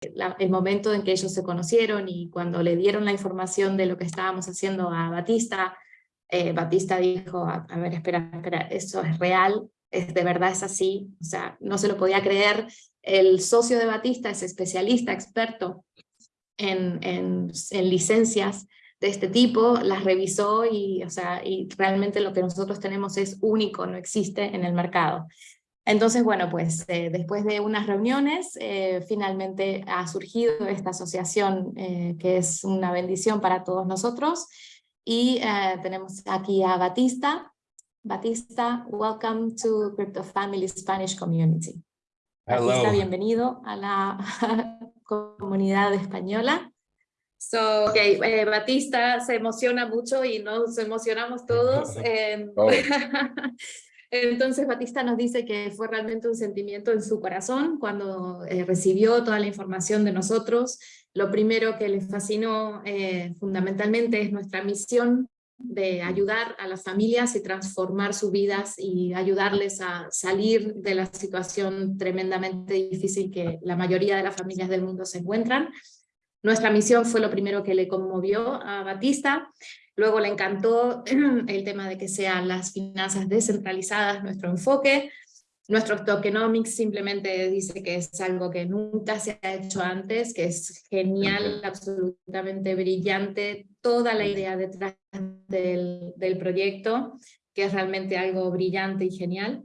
el momento en que ellos se conocieron y cuando le dieron la información de lo que estábamos haciendo a Batista, eh, Batista dijo, a, ver, espera, espera, eso es real, es, de verdad es así, o sea, no se lo podía creer. El socio de Batista es especialista, experto en, en, en licencias de este tipo, las revisó y, o sea, y realmente lo que nosotros tenemos es único, no existe en el mercado. Entonces, bueno, pues eh, después de unas reuniones, eh, finalmente ha surgido esta asociación eh, que es una bendición para todos nosotros. Y tenemos aquí a Batista. Batista, welcome to Crypto Family Spanish Community. Batista, bienvenido a la comunidad española. So, okay, Batista se emociona mucho y nos emocionamos todos. Entonces Batista nos dice que fue realmente un sentimiento en su corazón cuando eh, recibió toda la información de nosotros. Lo primero que le fascinó eh, fundamentalmente es nuestra misión de ayudar a las familias y transformar sus vidas y ayudarles a salir de la situación tremendamente difícil que la mayoría de las familias del mundo se encuentran. Nuestra misión fue lo primero que le conmovió a Batista. Luego le encantó el tema de que sean las finanzas descentralizadas nuestro enfoque. Nuestro tokenomics simplemente dice que es algo que nunca se ha hecho antes, que es genial, absolutamente brillante, toda la idea detrás del, del proyecto, que es realmente algo brillante y genial.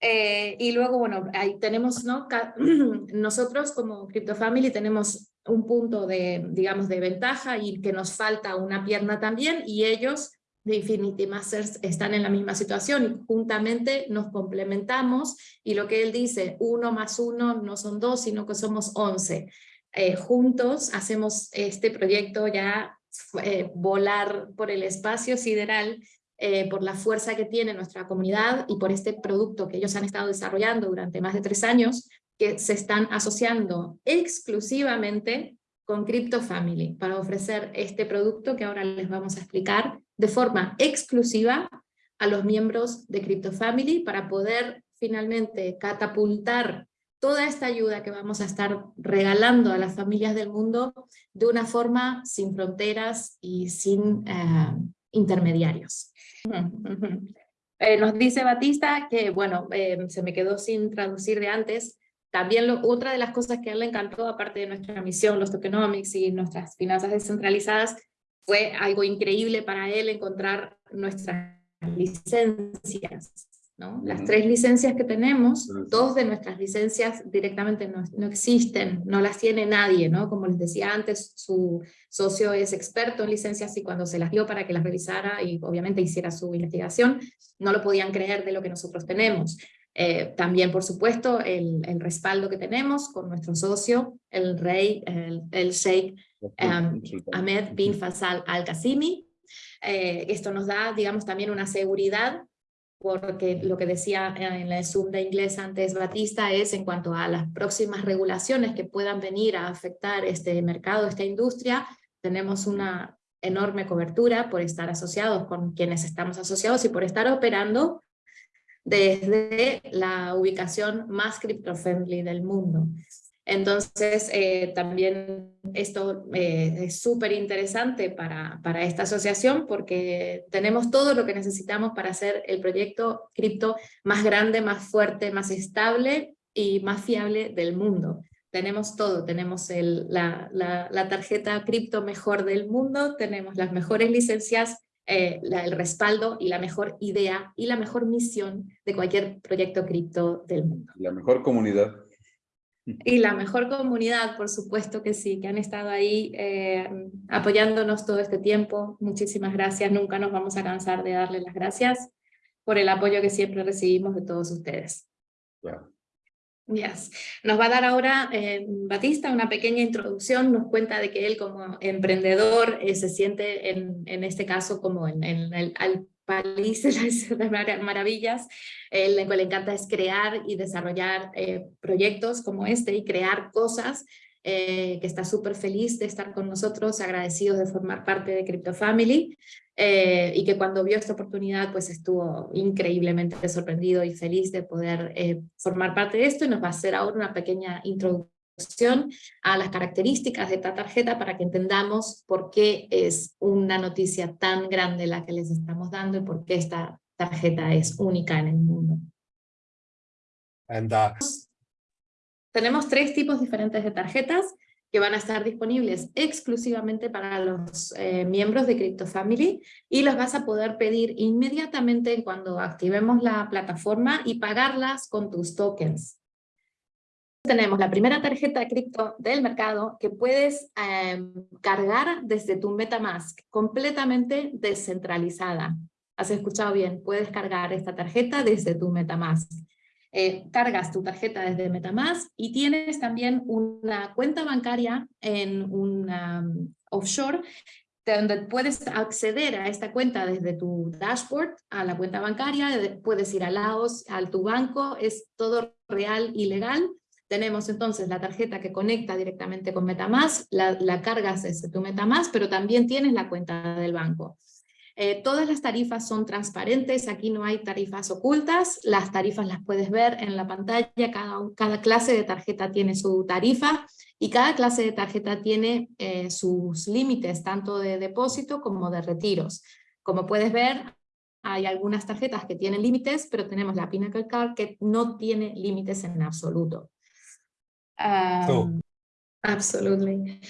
Eh, y luego, bueno, ahí tenemos, ¿no? nosotros como Crypto Family tenemos un punto de, digamos, de ventaja y que nos falta una pierna también, y ellos de Infinity Masters están en la misma situación y juntamente nos complementamos y lo que él dice, uno más uno no son dos, sino que somos once. Eh, juntos hacemos este proyecto ya eh, volar por el espacio sideral eh, por la fuerza que tiene nuestra comunidad y por este producto que ellos han estado desarrollando durante más de tres años, que se están asociando exclusivamente con Crypto Family para ofrecer este producto que ahora les vamos a explicar de forma exclusiva a los miembros de Crypto Family para poder finalmente catapultar toda esta ayuda que vamos a estar regalando a las familias del mundo de una forma sin fronteras y sin eh, intermediarios. Eh, nos dice Batista que, bueno, eh, se me quedó sin traducir de antes, también otra de las cosas que a él le encantó, aparte de nuestra misión, los tokenomics y nuestras finanzas descentralizadas, fue algo increíble para él encontrar nuestras licencias. ¿no? Las tres licencias que tenemos, dos de nuestras licencias directamente no, no, existen, no las tiene nadie, ¿no? Como les decía antes, su socio es experto en licencias y cuando se las dio para que las revisara y obviamente hiciera su investigación, no lo podían creer de lo que nosotros tenemos. Eh, también, por supuesto, el, el, respaldo que tenemos con nuestro socio, el rey, el, el sheikh um, Ahmed bin Faisal al-Qasimi. Eh, esto nos da, digamos, también una seguridad, porque lo que decía en el Zoom de inglés antes Batista es en cuanto a las próximas regulaciones que puedan venir a afectar este mercado, esta industria, tenemos una enorme cobertura por estar asociados con quienes estamos asociados y por estar operando desde la ubicación más crypto-friendly del mundo. Entonces, eh, también esto eh, es súper interesante para, para esta asociación porque tenemos todo lo que necesitamos para hacer el proyecto cripto más grande, más fuerte, más estable y más fiable del mundo. Tenemos todo, tenemos la, la, la tarjeta cripto mejor del mundo, tenemos las mejores licencias eh, el respaldo y la mejor idea y la mejor misión de cualquier proyecto cripto del mundo. La mejor comunidad. Y la mejor comunidad, por supuesto que sí, que han estado ahí eh, apoyándonos todo este tiempo. Muchísimas gracias, nunca nos vamos a cansar de darles las gracias por el apoyo que siempre recibimos de todos ustedes. Yes. Nos va a dar ahora eh, Batista una pequeña introducción, nos cuenta de que él como emprendedor eh, se siente en, en, este caso como en, el al de las maravillas, él lo que le encanta es crear y desarrollar eh, proyectos como este y crear cosas eh, que está súper feliz de estar con nosotros, agradecidos de formar parte de Crypto Family, eh, y que cuando vio esta oportunidad pues estuvo increíblemente sorprendido y feliz de poder eh, formar parte de esto, y nos va a hacer ahora una pequeña introducción a las características de esta tarjeta para que entendamos por qué es una noticia tan grande la que les estamos dando y por qué esta tarjeta es única en el mundo. Uh, Tenemos tres tipos diferentes de tarjetas que van a estar disponibles exclusivamente para los eh, miembros de CryptoFamily y las vas a poder pedir inmediatamente cuando activemos la plataforma y pagarlas con tus tokens. Tenemos la primera tarjeta cripto del mercado que puedes em, cargar desde tu Metamask, completamente descentralizada. Has escuchado bien, puedes cargar esta tarjeta desde tu Metamask. Eh, cargas tu tarjeta desde Metamask y tienes también una cuenta bancaria en un um, offshore donde puedes acceder a esta cuenta desde tu dashboard, a la cuenta bancaria, puedes ir a Laos, a tu banco, es todo real y legal. Tenemos entonces la tarjeta que conecta directamente con Metamask, la, la cargas desde tu Metamask, pero también tienes la cuenta del banco. Eh, todas las tarifas son transparentes, aquí no hay tarifas ocultas, las tarifas las puedes ver en la pantalla, cada, cada clase de tarjeta tiene su tarifa y cada clase de tarjeta tiene eh, sus límites, tanto de depósito como de retiros. Como puedes ver, hay algunas tarjetas que tienen límites, pero tenemos la Pinnacle Card que no tiene límites en absoluto. Um, Absolutely.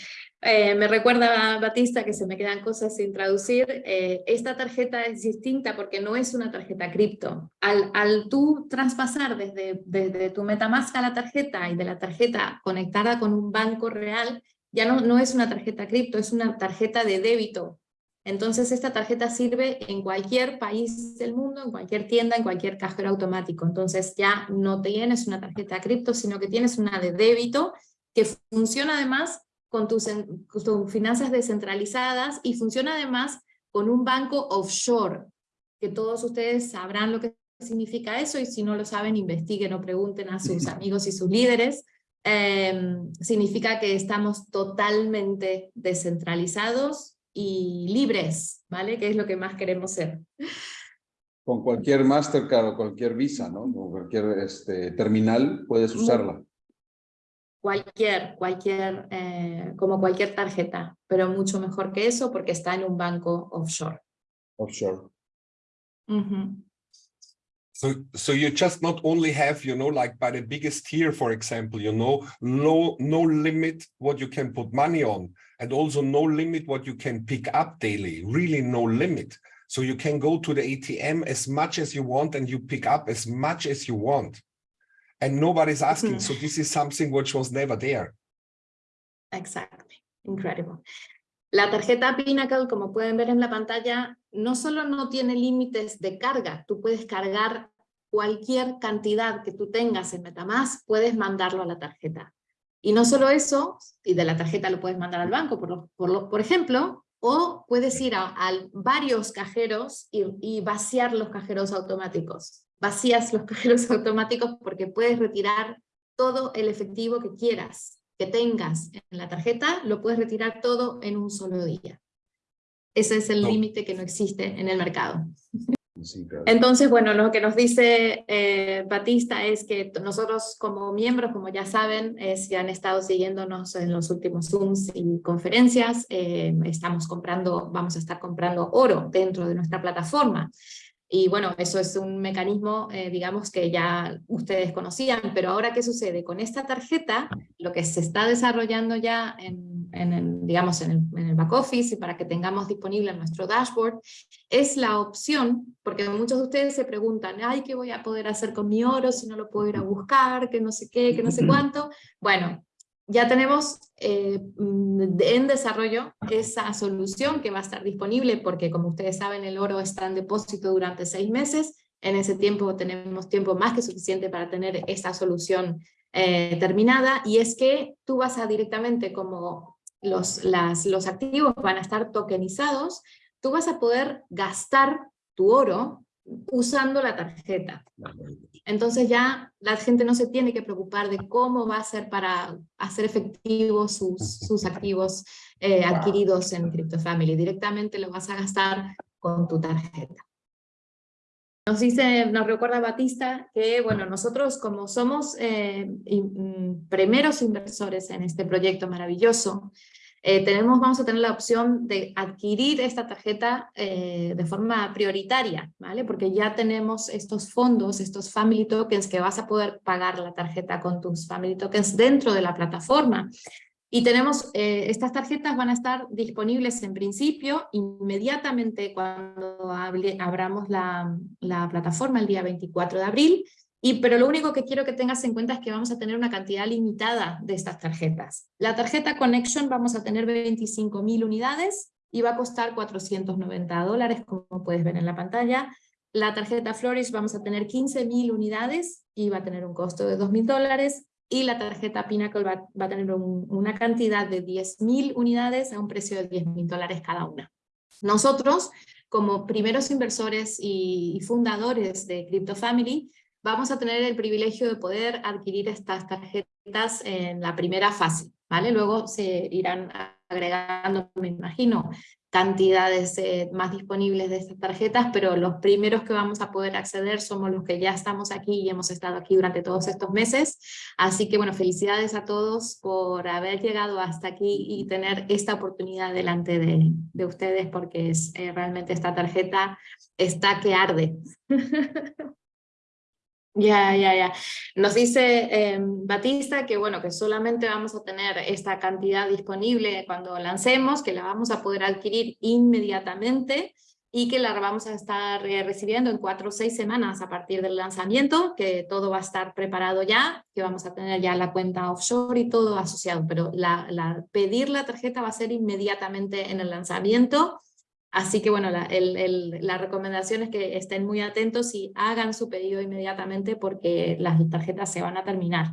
Eh, me recuerda, Batista, que se me quedan cosas sin traducir. Eh, esta tarjeta es distinta porque no es una tarjeta cripto. Al, tú traspasar desde, desde tu Metamask a la tarjeta y de la tarjeta conectada con un banco real, ya no, no es una tarjeta cripto, es una tarjeta de débito. Entonces esta tarjeta sirve en cualquier país del mundo, en cualquier tienda, en cualquier cajero automático. Entonces ya no tienes una tarjeta cripto, sino que tienes una de débito que funciona además con tus, finanzas descentralizadas y funciona además con un banco offshore, que todos ustedes sabrán lo que significa eso y si no lo saben investiguen o pregunten a sus amigos y sus líderes. Em, significa que estamos totalmente descentralizados y libres, ¿vale? Que es lo que más queremos ser. Con cualquier Mastercard o cualquier Visa, ¿no? O cualquier este, terminal puedes usarla cualquier, cualquier, eh, como cualquier tarjeta, pero mucho mejor que eso porque está en un banco offshore. Offshore. Mm -hmm. So, so you just not only have, you know, like by the biggest tier, for example, you know, no, no limit what you can put money on, and also no limit what you can pick up daily, really no limit. So you can go to the ATM as much as you want and you pick up as much as you want and nobody's asking. Mm -hmm. So this is something which was never there. Exactly. Incredible. La tarjeta Pinnacle, como pueden ver en la pantalla, no solo no tiene límites de carga, tú puedes cargar cualquier cantidad que tú tengas en Metamask, puedes mandarlo a la tarjeta. Y no solo eso, y de la tarjeta lo puedes mandar al banco, por, por, por ejemplo, o puedes ir a, a varios cajeros y, y vaciar los cajeros automáticos vacías los cajeros automáticos porque puedes retirar todo el efectivo que quieras, que tengas en la tarjeta, lo puedes retirar todo en un solo día. Ese es el límite que no existe en el mercado. Entonces, bueno, lo que nos dice eh, Batista es que nosotros como miembros, como ya saben, eh, si han estado siguiéndonos en los últimos Zooms y conferencias, eh, estamos comprando, vamos a estar comprando oro dentro de nuestra plataforma. Y bueno, eso es un mecanismo, eh, digamos, que ya ustedes conocían, pero ahora ¿qué sucede? Con esta tarjeta, lo que se está desarrollando ya en, en digamos, en el, en el, back office y para que tengamos disponible en nuestro dashboard, es la opción, porque muchos de ustedes se preguntan, ay, ¿qué voy a poder hacer con mi oro si no lo puedo ir a buscar, que no sé qué, que no sé cuánto? Bueno, ya tenemos eh, mm, en desarrollo esa solución que va a estar disponible porque como ustedes saben el oro está en depósito durante seis meses, en ese tiempo tenemos tiempo más que suficiente para tener esa solución eh, terminada. Y es que tú vas a directamente como los, las, los activos van a estar tokenizados, tú vas a poder gastar tu oro usando la tarjeta. Entonces ya la gente no se tiene que preocupar de cómo va a ser para hacer efectivos sus, sus activos eh, adquiridos en CryptoFamily. Directamente lo vas a gastar con tu tarjeta. nos dice, nos recuerda Batista que, bueno, nosotros como somos eh, mm, primeros inversores en este proyecto maravilloso, eh, tenemos, vamos a tener la opción de adquirir esta tarjeta eh, de forma prioritaria, ¿vale? Porque ya tenemos estos fondos, estos Family Tokens, que vas a poder pagar la tarjeta con tus Family Tokens dentro de la plataforma. Y tenemos, eh, estas tarjetas van a estar disponibles en principio inmediatamente cuando abramos la, la plataforma el día 24 de abril, y, pero lo único que quiero que tengas en cuenta es que vamos a tener una cantidad limitada de estas tarjetas. La tarjeta Connection vamos a tener 25.000 unidades y va a costar 490 dólares, como puedes ver en la pantalla. La tarjeta Flourish vamos a tener 15.000 unidades y va a tener un costo de 2.000 dólares. Y la tarjeta Pinnacle va, a tener una cantidad de 10.000 unidades a un precio de 10.000 dólares cada una. Nosotros, como primeros inversores y fundadores de Crypto Family, vamos a tener el privilegio de poder adquirir estas tarjetas en la primera fase, ¿vale? Luego se irán agregando, me imagino, cantidades eh, más disponibles de estas tarjetas, pero los primeros que vamos a poder acceder somos los que ya estamos aquí y hemos estado aquí durante todos estos meses. Así que bueno, felicidades a todos por haber llegado hasta aquí y tener esta oportunidad delante de, de ustedes, porque es, eh, realmente esta tarjeta está que arde. Ya, ya, ya. Nos dice em, Batista que bueno, que solamente vamos a tener esta cantidad disponible cuando lancemos, que la vamos a poder adquirir inmediatamente y que la vamos a estar eh, recibiendo en cuatro o seis semanas a partir del lanzamiento, que todo va a estar preparado ya, que vamos a tener ya la cuenta offshore y todo asociado, pero la, la, pedir la tarjeta va a ser inmediatamente en el lanzamiento Así que bueno, la, recomendación es que estén muy atentos y hagan su pedido inmediatamente porque las tarjetas se van a terminar.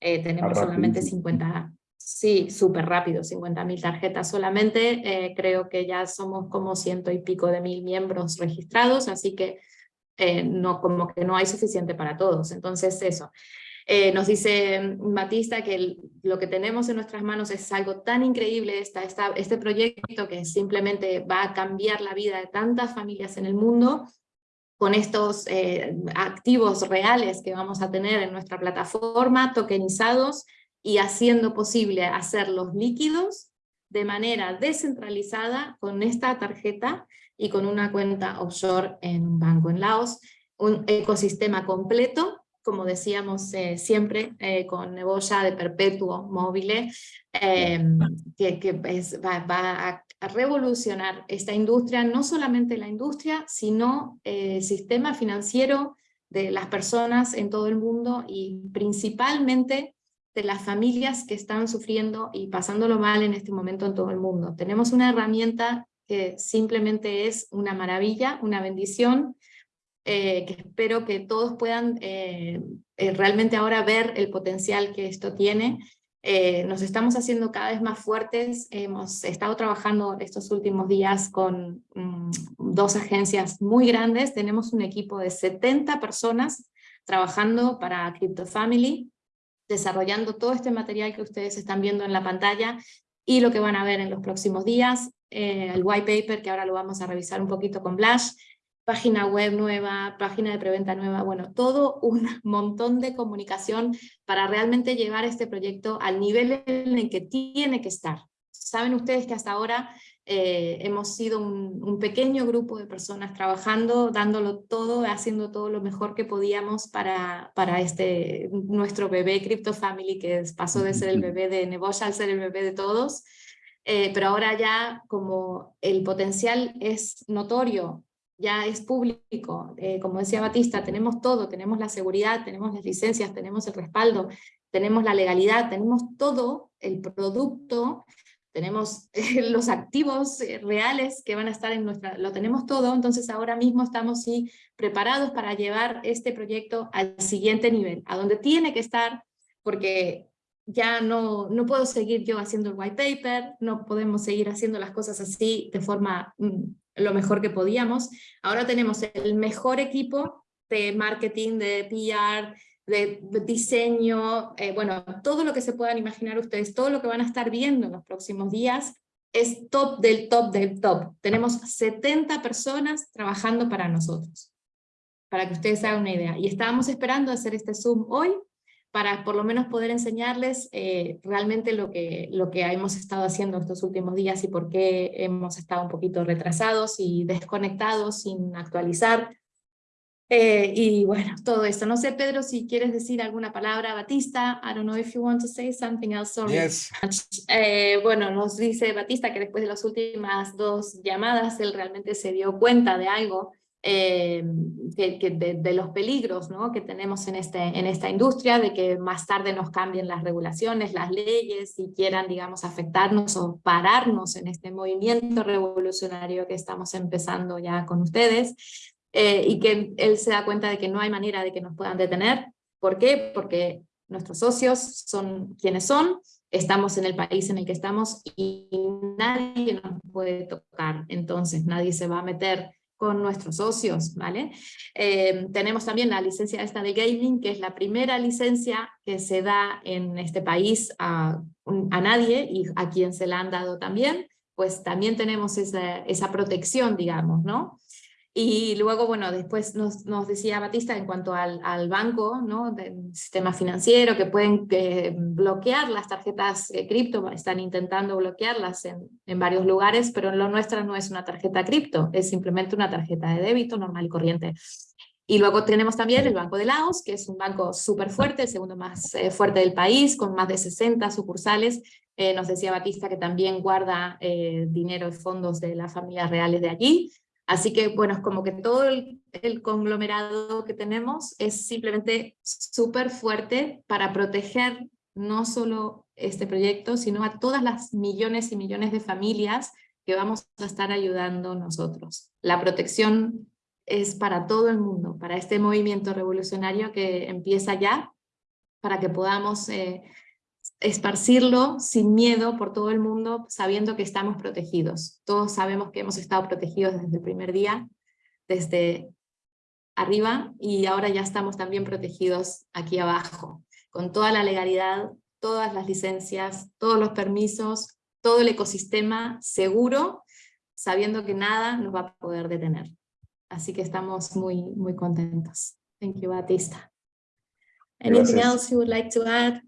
Eh, tenemos solamente 50, sí, súper rápido, 50.000 tarjetas solamente. Eh, creo que ya somos como ciento y pico de mil miembros registrados, así que eh, no, como que no hay suficiente para todos. Entonces eso, eh, nos dice Batista que lo que tenemos en nuestras manos es algo tan increíble, esta, este proyecto que simplemente va a cambiar la vida de tantas familias en el mundo, con estos eh, activos reales que vamos a tener en nuestra plataforma, tokenizados, y haciendo posible hacerlos líquidos de manera descentralizada con esta tarjeta y con una cuenta offshore en un banco en Laos, un ecosistema completo como decíamos eh, siempre, eh, con Neboya de perpetuo móvil, eh, que, va, a, revolucionar esta industria, no solamente la industria, sino el sistema financiero de las personas en todo el mundo y principalmente de las familias que están sufriendo y pasándolo mal en este momento en todo el mundo. Tenemos una herramienta que simplemente es una maravilla, una bendición, eh, que espero que todos puedan eh, eh, realmente ahora ver el potencial que esto tiene. nos estamos haciendo cada vez más fuertes, hemos estado trabajando estos últimos días con mm, dos agencias muy grandes, tenemos un equipo de 70 personas trabajando para Crypto Family, desarrollando todo este material que ustedes están viendo en la pantalla y lo que van a ver en los próximos días, el white paper que ahora lo vamos a revisar un poquito con Blash, página web nueva, página de preventa nueva, bueno, todo un montón de comunicación para realmente llevar este proyecto al nivel en el que tiene que estar. Saben ustedes que hasta ahora eh, hemos sido un, pequeño grupo de personas trabajando, dándolo todo, haciendo todo lo mejor que podíamos para, para este, nuestro bebé Crypto Family, que pasó de ser el bebé de Neboya al ser el bebé de todos. Eh, pero ahora ya como el potencial es notorio, ya es público, eh, como decía Batista, tenemos todo, tenemos la seguridad, tenemos las licencias, tenemos el respaldo, tenemos la legalidad, tenemos todo el producto, tenemos los activos eh, reales que van a estar en nuestra, lo tenemos todo, entonces ahora mismo estamos sí, preparados para llevar este proyecto al siguiente nivel, a donde tiene que estar, porque ya no, no puedo seguir yo haciendo el white paper, no podemos seguir haciendo las cosas así de forma mm, lo mejor que podíamos. Ahora tenemos el mejor equipo de marketing, de PR, de diseño, eh, bueno, todo lo que se puedan imaginar ustedes, todo lo que van a estar viendo en los próximos días es top del top del top. Tenemos 70 personas trabajando para nosotros para que ustedes hagan una idea. Y estábamos esperando hacer este Zoom hoy, para por lo menos poder enseñarles eh, realmente lo que, lo que hemos estado haciendo estos últimos días y por qué hemos estado un poquito retrasados y desconectados sin actualizar. Eh, y bueno, todo esto. No sé, Pedro, si quieres decir alguna palabra, Batista. I don't know if you want to say something else. Sorry. Yes. Eh, bueno, nos dice Batista que después de las últimas dos llamadas, él realmente se dio cuenta de algo eh, de, los peligros ¿no? que tenemos en, este, en esta industria, de que más tarde nos cambien las regulaciones, las leyes, y quieran, digamos, afectarnos o pararnos en este movimiento revolucionario que estamos empezando ya con ustedes, eh, y que él se da cuenta de que no hay manera de que nos puedan detener. ¿Por qué? Porque nuestros socios son quienes son, estamos en el país en el que estamos y nadie nos puede tocar, entonces nadie se va a meter nuestros socios, ¿vale? Eh, tenemos también la licencia esta de gaming, que es la primera licencia que se da en este país a, a nadie y a quien se la han dado también, pues también tenemos esa, esa protección, digamos, ¿no? Y luego, bueno, después nos, nos decía Batista en cuanto al, al, banco, ¿no? Del sistema financiero, que pueden bloquear las tarjetas cripto, están intentando bloquearlas en, en, varios lugares, pero lo nuestra no es una tarjeta cripto, es simplemente una tarjeta de débito normal y corriente. Y luego tenemos también el Banco de Laos, que es un banco súper fuerte, el segundo más eh, fuerte del país, con más de 60 sucursales. Eh, nos decía Batista que también guarda eh, dinero y fondos de las familias reales de allí. Así que, bueno, es como que todo el, conglomerado que tenemos es simplemente súper fuerte para proteger no solo este proyecto, sino a todas las millones y millones de familias que vamos a estar ayudando nosotros. La protección es para todo el mundo, para este movimiento revolucionario que empieza ya, para que podamos eh, esparcirlo sin miedo por todo el mundo, sabiendo que estamos protegidos. Todos sabemos que hemos estado protegidos desde el primer día, desde arriba, y ahora ya estamos también protegidos aquí abajo, con toda la legalidad, todas las licencias, todos los permisos, todo el ecosistema seguro, sabiendo que nada nos va a poder detener. Así que estamos muy, muy contentos. Thank you, Batista. Anything else you would like to add?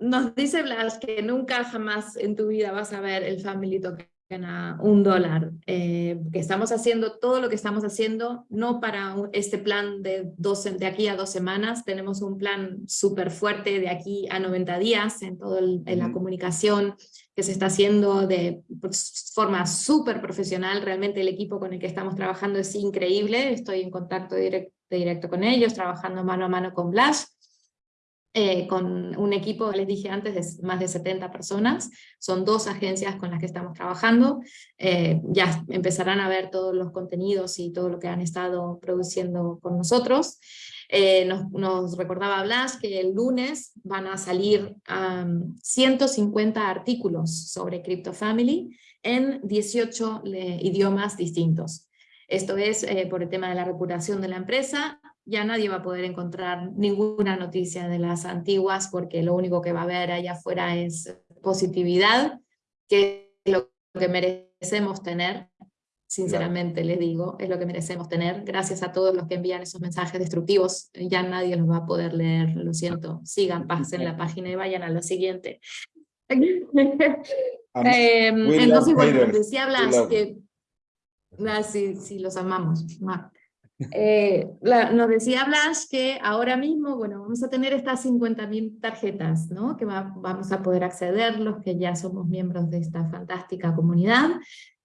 Nos dice Blas que nunca jamás en tu vida vas a ver el Family Token a un dólar, eh, que estamos haciendo todo lo que estamos haciendo, no para este plan de, dos, de aquí a dos semanas, tenemos un plan súper fuerte de aquí a 90 días en toda la comunicación que se está haciendo de forma súper profesional, realmente el equipo con el que estamos trabajando es increíble, estoy en contacto directo, directo con ellos, trabajando mano a mano con Blas, eh, con un equipo, les dije antes, de más de 70 personas. Son dos agencias con las que estamos trabajando. Eh, ya empezarán a ver todos los contenidos y todo lo que han estado produciendo con nosotros. Eh, nos, recordaba Blas que el lunes van a salir 150 artículos sobre CryptoFamily en 18 idiomas distintos. Esto es por el tema de la reputación de la empresa ya nadie va a poder encontrar ninguna noticia de las antiguas porque lo único que va a haber allá afuera es positividad, que es lo que merecemos tener, sinceramente les digo, es lo que merecemos tener. Gracias a todos los que envían esos mensajes destructivos, ya nadie los va a poder leer, lo siento. Sigan, pasen la página y vayan a lo siguiente. Em, entonces, bueno, decía Blas que... Ah, sí, sí, los amamos. Eh, nos decía Blas que ahora mismo, bueno, vamos a tener estas 50.000 tarjetas, ¿no? Que vamos a poder acceder los que ya somos miembros de esta fantástica comunidad.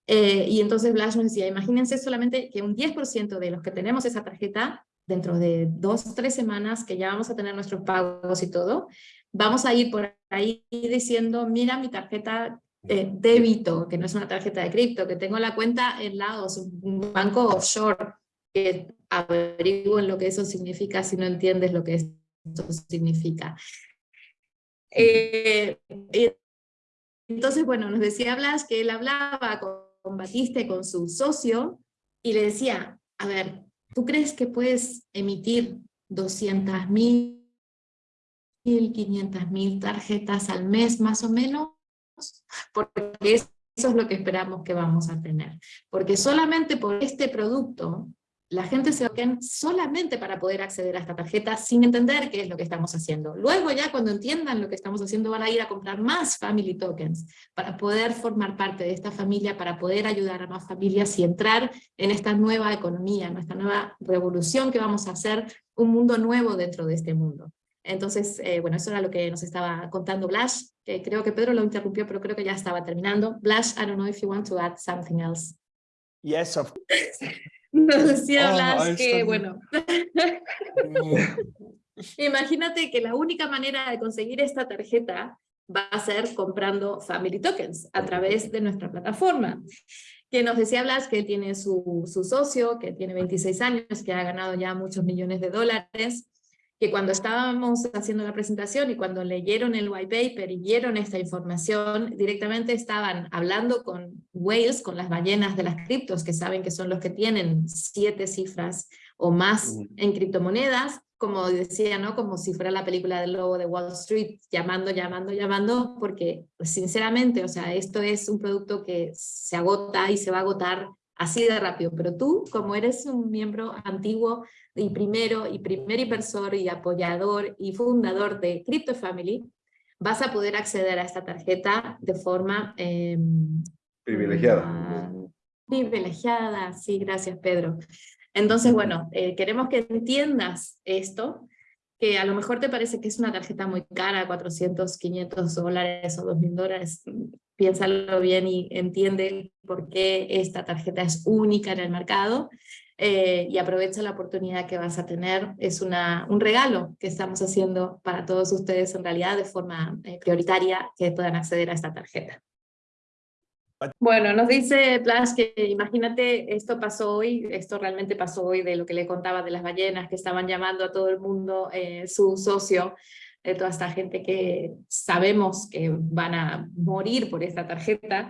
Eh, y entonces Blas nos decía, imagínense solamente que un 10% de los que tenemos esa tarjeta, dentro de dos o tres semanas, que ya vamos a tener nuestros pagos y todo, vamos a ir por ahí diciendo, mira mi tarjeta eh, débito, que no es una tarjeta de cripto, que tengo la cuenta en Laos, un banco offshore, que averigüen lo que eso significa si no entiendes lo que eso significa. Eh, entonces, bueno, nos decía Blas que él hablaba con, Batista y con su socio y le decía, a ver, ¿tú crees que puedes emitir 200.000, 500.000 tarjetas al mes más o menos? Porque eso es lo que esperamos que vamos a tener. Porque solamente por este producto la gente se token solamente para poder acceder a esta tarjeta sin entender qué es lo que estamos haciendo. Luego ya cuando entiendan lo que estamos haciendo van a ir a comprar más Family Tokens para poder formar parte de esta familia, para poder ayudar a más familias y entrar en esta nueva economía, en esta nueva revolución que vamos a hacer, un mundo nuevo dentro de este mundo. Entonces, eh, bueno, eso era lo que nos estaba contando Blas, que creo que Pedro lo interrumpió, pero creo que ya estaba terminando. Blas, I don't know if you want to add something else. Yes, of Nos decía Ah, Blas ahí que, bueno, imagínate que la única manera de conseguir esta tarjeta va a ser comprando Family Tokens a través de nuestra plataforma. Que nos decía Blas que tiene su, su socio, que tiene 26 años, que ha ganado ya muchos millones de dólares, que cuando estábamos haciendo la presentación y cuando leyeron el white paper y vieron esta información, directamente estaban hablando con whales, con las ballenas de las criptos, que saben que son los que tienen siete cifras o más en criptomonedas, como decía, ¿no? como si fuera la película del lobo de Wall Street, llamando, llamando, llamando, porque sinceramente, o sea, esto es un producto que se agota y se va a agotar así de rápido, pero tú, como eres un miembro antiguo y primero, y primer inversor y apoyador y fundador de Crypto Family, vas a poder acceder a esta tarjeta de forma eh, Privilegiada. ah, privilegiada, sí, gracias Pedro. Entonces, bueno, eh, queremos que entiendas esto, que a lo mejor te parece que es una tarjeta muy cara, 400, 500 dólares o 2.000 dólares, piénsalo bien y entiende por qué esta tarjeta es única en el mercado eh, y aprovecha la oportunidad que vas a tener. Es una, un regalo que estamos haciendo para todos ustedes en realidad de forma eh, prioritaria que puedan acceder a esta tarjeta. Bueno, nos dice Plash que imagínate, esto pasó hoy, esto realmente pasó hoy de lo que le contaba de las ballenas que estaban llamando a todo el mundo eh, su socio, de toda esta gente que sabemos que van a morir por esta tarjeta,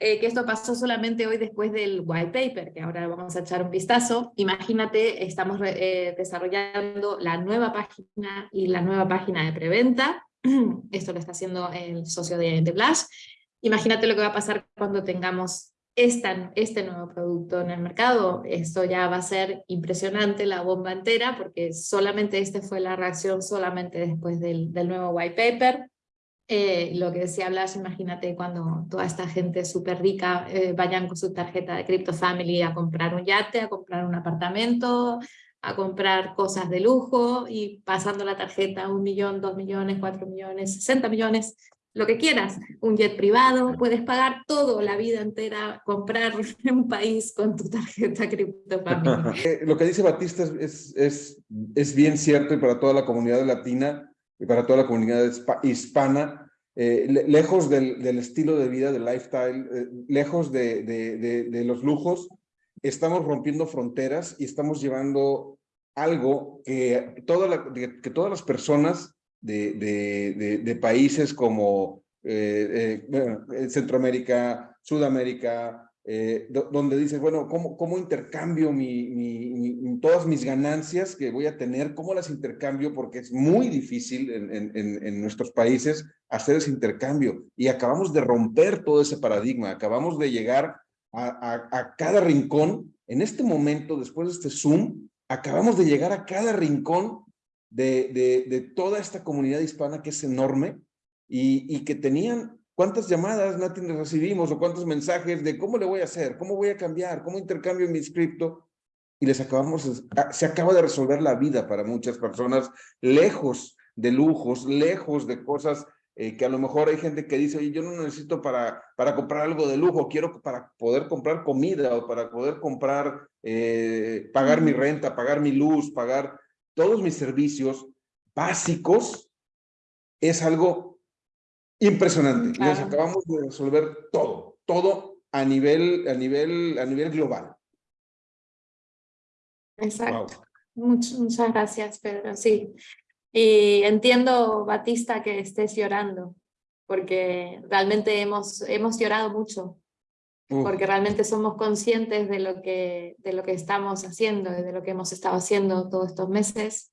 eh, que esto pasó solamente hoy después del white paper, que ahora vamos a echar un vistazo. Imagínate, estamos eh, desarrollando la nueva página y la nueva página de preventa, esto lo está haciendo el socio de, de Blush, Imagínate lo que va a pasar cuando tengamos esta, este nuevo producto en el mercado. Esto ya va a ser impresionante, la bomba entera, porque solamente esta fue la reacción solamente después del, del nuevo white paper. Eh, lo que decía Blas, imagínate cuando toda esta gente súper rica eh, vayan con su tarjeta de Crypto Family a comprar un yate, a comprar un apartamento, a comprar cosas de lujo y pasando la tarjeta un millón, dos millones, cuatro millones, 60 millones, lo que quieras, un jet privado, puedes pagar todo, la vida entera, comprar un país con tu tarjeta Family. Eh, Lo que dice Batista es, es, es, bien cierto y para toda la comunidad latina y para toda la comunidad hispa- hispana, eh, le- lejos del, estilo de vida, del lifestyle, eh, lejos de, de, los lujos, estamos rompiendo fronteras y estamos llevando algo que, toda que todas las personas de, países como eh, eh, eh, Centroamérica, Sudamérica, do- donde dices, bueno, ¿cómo, cómo intercambio mi, todas mis ganancias que voy a tener? ¿Cómo las intercambio? Porque es muy difícil en, nuestros países hacer ese intercambio. Y acabamos de romper todo ese paradigma, acabamos de llegar a, a- a cada rincón. En este momento, después de este Zoom, acabamos de llegar a cada rincón de, de, de toda esta comunidad hispana que es enorme y, y que tenían cuántas llamadas, Nati, recibimos o cuántos mensajes de cómo le voy a hacer, cómo voy a cambiar, cómo intercambio mi cripto y les acabamos, se acaba de resolver la vida para muchas personas lejos de lujos, lejos de cosas eh, que a lo mejor hay gente que dice, oye, yo no necesito para, para comprar algo de lujo, quiero para poder comprar comida o para poder comprar, eh, pagar mi renta, pagar mi luz, pagar todos mis servicios básicos, es algo impresionante. Claro. Acabamos de resolver todo, todo a nivel, a nivel, a nivel global. Exacto. Much- muchas gracias, Pedro. Sí. Y entiendo, Batista, que estés llorando, porque realmente hemos, hemos llorado mucho, Porque realmente somos conscientes de lo, que, de lo que estamos haciendo de lo que hemos estado haciendo todos estos meses.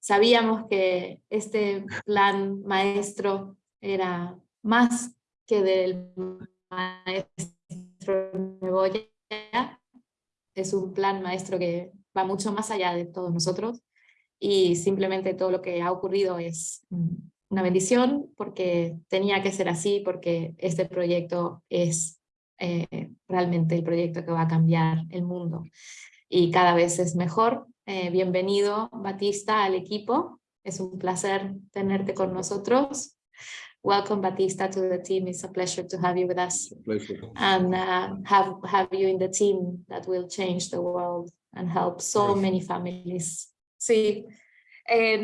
Sabíamos que este plan maestro era más que del maestro Neboya, es un plan maestro que va mucho más allá de todos nosotros y simplemente todo lo que ha ocurrido es una bendición porque tenía que ser así, porque este proyecto es eh, realmente el proyecto que va a cambiar el mundo y cada vez es mejor. Eh, bienvenido Batista al equipo, es un placer tenerte con nosotros. Welcome Batista to the team, it's a pleasure to have you with us and uh, have, have you in the team that will change the world and help so many families. Sí, eh,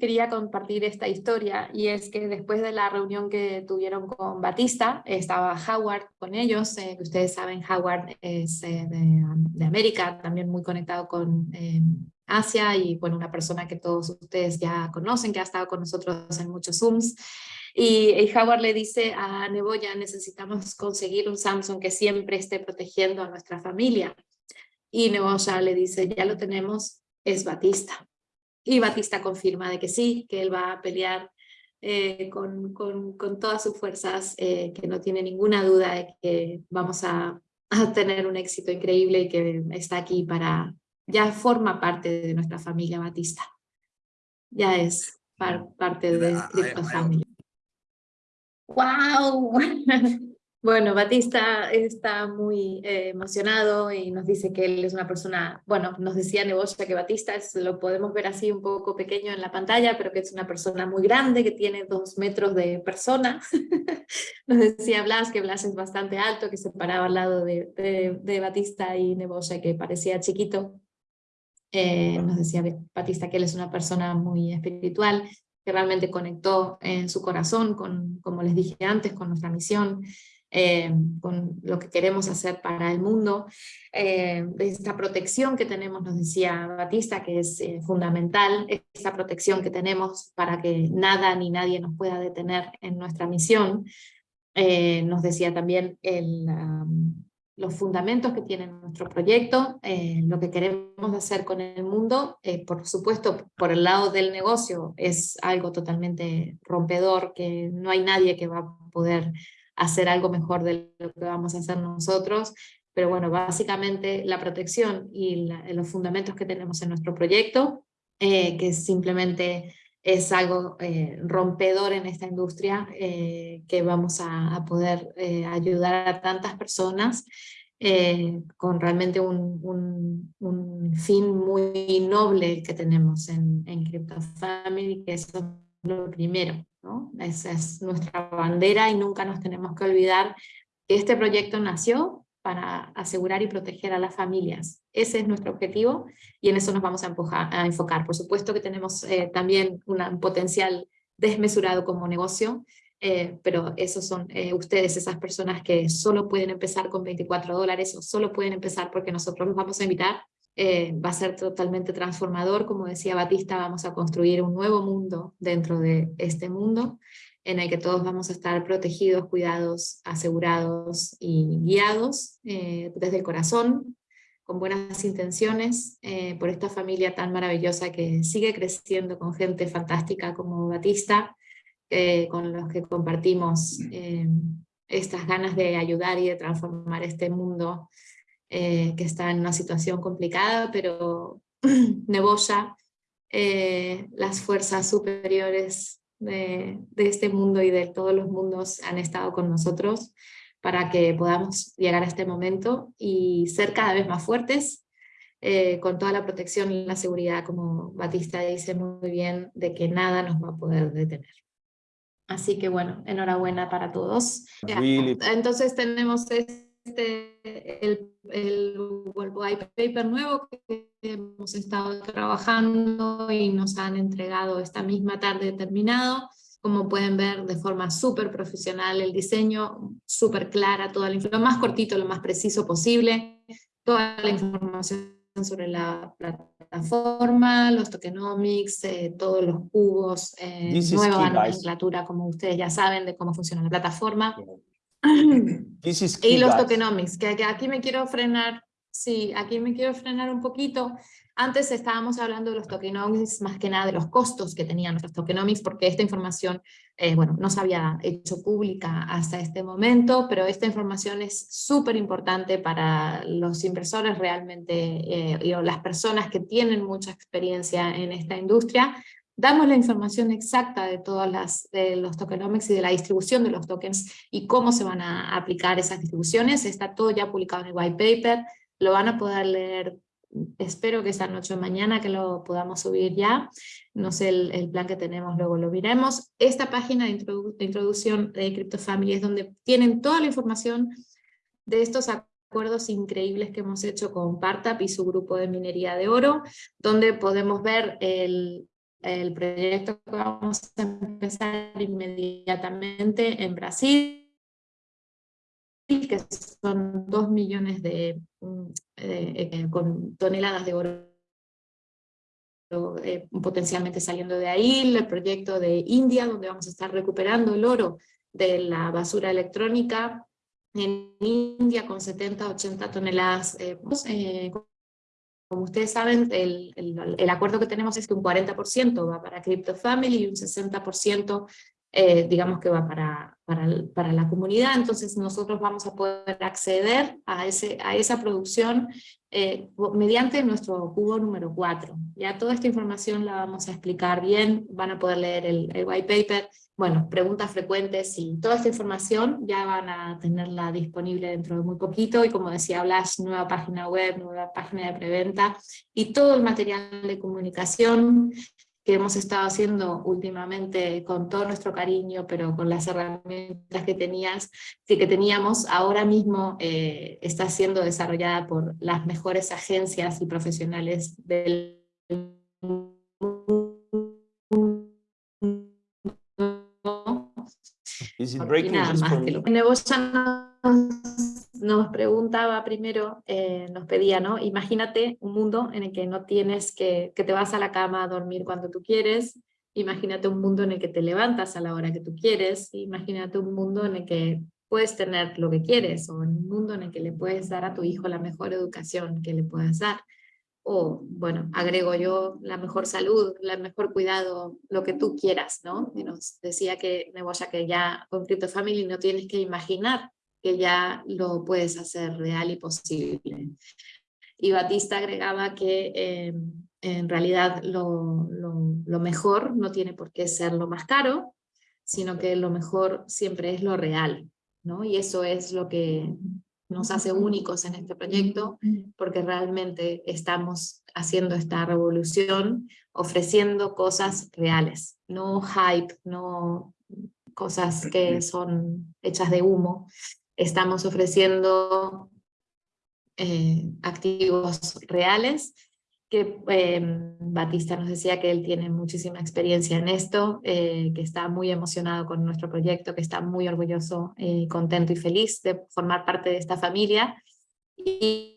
quería compartir esta historia y es que después de la reunión que tuvieron con Batista, estaba Howard con ellos, eh, que ustedes saben Howard es eh, de, América, también muy conectado con eh, Asia y bueno, una persona que todos ustedes ya conocen, que ha estado con nosotros en muchos Zooms. Y, y Howard le dice a Neboya, necesitamos conseguir un Samsung que siempre esté protegiendo a nuestra familia. Y Neboya le dice, ya lo tenemos, es Batista. Y Batista confirma de que sí, que él va a pelear eh, con, con, con, todas sus fuerzas, eh, que no tiene ninguna duda de que vamos a, a, tener un éxito increíble y que está aquí para, ya forma parte de nuestra familia Batista. Ya es par, parte de nuestra familia. ¡Wow! Bueno, Batista está muy eh, emocionado y nos dice que él es una persona, bueno, nos decía Neboya que Batista es, lo podemos ver así un poco pequeño en la pantalla, pero que es una persona muy grande, que tiene dos metros de persona. nos decía Blas que Blas es bastante alto, que se paraba al lado de, de, Batista y Neboya, que parecía chiquito. Eh, nos decía Batista que él es una persona muy espiritual, que realmente conectó en su corazón, con, como les dije antes, con nuestra misión. Eh, con lo que queremos hacer para el mundo, eh, esta protección que tenemos, nos decía Batista, que es eh, fundamental, esa protección que tenemos para que nada ni nadie nos pueda detener en nuestra misión. nos decía también los fundamentos que tiene nuestro proyecto, lo que queremos hacer con el mundo, por supuesto por el lado del negocio es algo totalmente rompedor, que no hay nadie que va a poder hacer algo mejor de lo que vamos a hacer nosotros, pero bueno, básicamente la protección y los fundamentos que tenemos en nuestro proyecto, eh, que simplemente es algo eh, rompedor en esta industria, eh, que vamos a, poder ayudar a tantas personas con realmente un, fin muy noble que tenemos en, en Crypto Family, que es lo primero. Esa es nuestra bandera y nunca nos tenemos que olvidar que este proyecto nació para asegurar y proteger a las familias. Ese es nuestro objetivo y en eso nos vamos a, a enfocar. Por supuesto que tenemos eh, también un potencial desmesurado como negocio, eh, pero esos son eh, ustedes, esas personas que solo pueden empezar con 24 dólares o solo pueden empezar porque nosotros los vamos a invitar eh, va a ser totalmente transformador, como decía Batista, vamos a construir un nuevo mundo dentro de este mundo, en el que todos vamos a estar protegidos, cuidados, asegurados y guiados eh, desde el corazón, con buenas intenciones, eh, por esta familia tan maravillosa que sigue creciendo con gente fantástica como Batista, con los que compartimos estas ganas de ayudar y de transformar este mundo eh, que está en una situación complicada, pero Neboya, eh, las fuerzas superiores de, este mundo y de todos los mundos han estado con nosotros para que podamos llegar a este momento y ser cada vez más fuertes, eh, con toda la protección y la seguridad, como Batista dice muy bien, de que nada nos va a poder detener. Así que bueno, enhorabuena para todos. Entonces tenemos este, el, el, white paper nuevo que hemos estado trabajando y nos han entregado esta misma tarde terminado. Como pueden ver, de forma súper profesional el diseño, súper clara, toda la lo más cortito, lo más preciso posible, toda la información sobre la plataforma, los tokenomics, eh, todos los cubos, eh, nueva nomenclatura, como ustedes ya saben, de cómo funciona la plataforma y los tokenomics, que aquí me quiero frenar, sí, aquí me quiero frenar un poquito. Antes estábamos hablando de los tokenomics, más que nada de los costos que tenían nuestros tokenomics, porque esta información, eh, bueno, no se había hecho pública hasta este momento, pero esta información es súper importante para los inversores realmente, eh, y las personas que tienen mucha experiencia en esta industria, damos la información exacta de todos de los tokenomics y de la distribución de los tokens y cómo se van a aplicar esas distribuciones. Está todo ya publicado en el white paper, lo van a poder leer, espero que esta noche o mañana que lo podamos subir ya. No sé el, plan que tenemos, luego lo veremos. Esta página de, introducción de CryptoFamily es donde tienen toda la información de estos acuerdos increíbles que hemos hecho con Partap y su grupo de minería de oro, donde podemos ver el, el proyecto que vamos a empezar inmediatamente en Brasil, que son dos millones de, mm, eh, con toneladas de oro eh, potencialmente saliendo de ahí, el proyecto de India, donde vamos a estar recuperando el oro de la basura electrónica en India con 70, 80 toneladas eh, como ustedes saben, el, el, acuerdo que tenemos es que un 40% va para Crypto Family y un 60% eh, digamos que va para, para, para, la comunidad, entonces nosotros vamos a poder acceder a, ese, a esa producción eh, mediante nuestro cubo número 4. Ya toda esta información la vamos a explicar bien, van a poder leer el, el white paper, bueno, preguntas frecuentes y toda esta información ya van a tenerla disponible dentro de muy poquito. Y como decía Blas, nueva página web, nueva página de preventa y todo el material de comunicación que hemos estado haciendo últimamente con todo nuestro cariño, pero con las herramientas que, tenías, que, teníamos, ahora mismo eh, está siendo desarrollada por las mejores agencias y profesionales del mundo nada más que lo nos, nos, preguntaba primero, eh, nos pedía, ¿no? Imagínate un mundo en el que no tienes que, que te vas a la cama a dormir cuando tú quieres, imagínate un mundo en el que te levantas a la hora que tú quieres, imagínate un mundo en el que puedes tener lo que quieres, o un mundo en el que le puedes dar a tu hijo la mejor educación que le puedas dar o, bueno, agrego yo la mejor salud, el mejor cuidado, lo que tú quieras, ¿no? Y nos decía que Neboya que ya con Crypto Family no tienes que imaginar que ya lo puedes hacer real y posible. Y Batista agregaba que eh, en realidad lo, lo, lo mejor no tiene por qué ser lo más caro, sino que lo mejor siempre es lo real, ¿no? Y eso es lo que nos hace únicos en este proyecto, porque realmente estamos haciendo esta revolución, ofreciendo cosas reales, no hype, no cosas que son hechas de humo. Estamos ofreciendo eh, activos reales que em, Batista nos decía que él tiene muchísima experiencia en esto, eh, que está muy emocionado con nuestro proyecto, que está muy orgulloso, eh, contento y feliz de formar parte de esta familia y,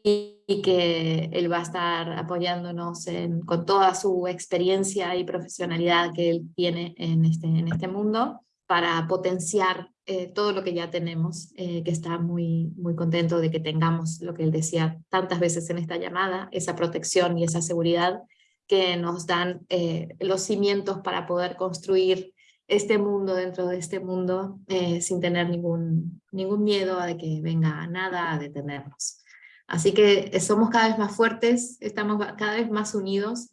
que él va a estar apoyándonos con toda su experiencia y profesionalidad que él tiene en este, en este mundo para potenciar eh, todo lo que ya tenemos, eh, que está muy, muy contento de que tengamos lo que él decía tantas veces en esta llamada, esa protección y esa seguridad que nos dan eh, los cimientos para poder construir este mundo dentro de este mundo sin tener ningún, ningún miedo a de que venga nada a detenernos. Así que somos cada vez más fuertes, estamos cada vez más unidos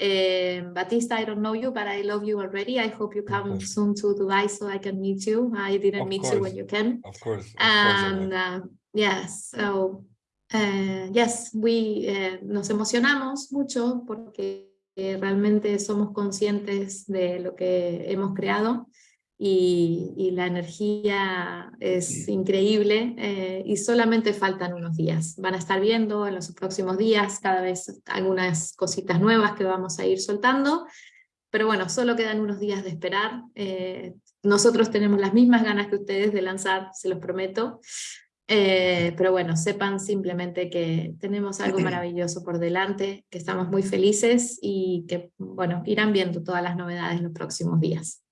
Uh, Batista, I don't know you, but I love you already. I hope you come soon to Dubai so I can meet you. I didn't of meet course. you when you can. Of course. Of and course uh, yes, so uh, yes, we eh, nos emocionamos mucho porque realmente somos conscientes de lo que hemos creado y, la energía es increíble eh, y solamente faltan unos días. Van a estar viendo en los próximos días cada vez algunas cositas nuevas que vamos a ir soltando, pero bueno, solo quedan unos días de esperar. Eh, nosotros tenemos las mismas ganas que ustedes de lanzar, se los prometo, eh, pero bueno, sepan simplemente que tenemos algo maravilloso por delante, que estamos muy felices y que, bueno, irán viendo todas las novedades en los próximos días.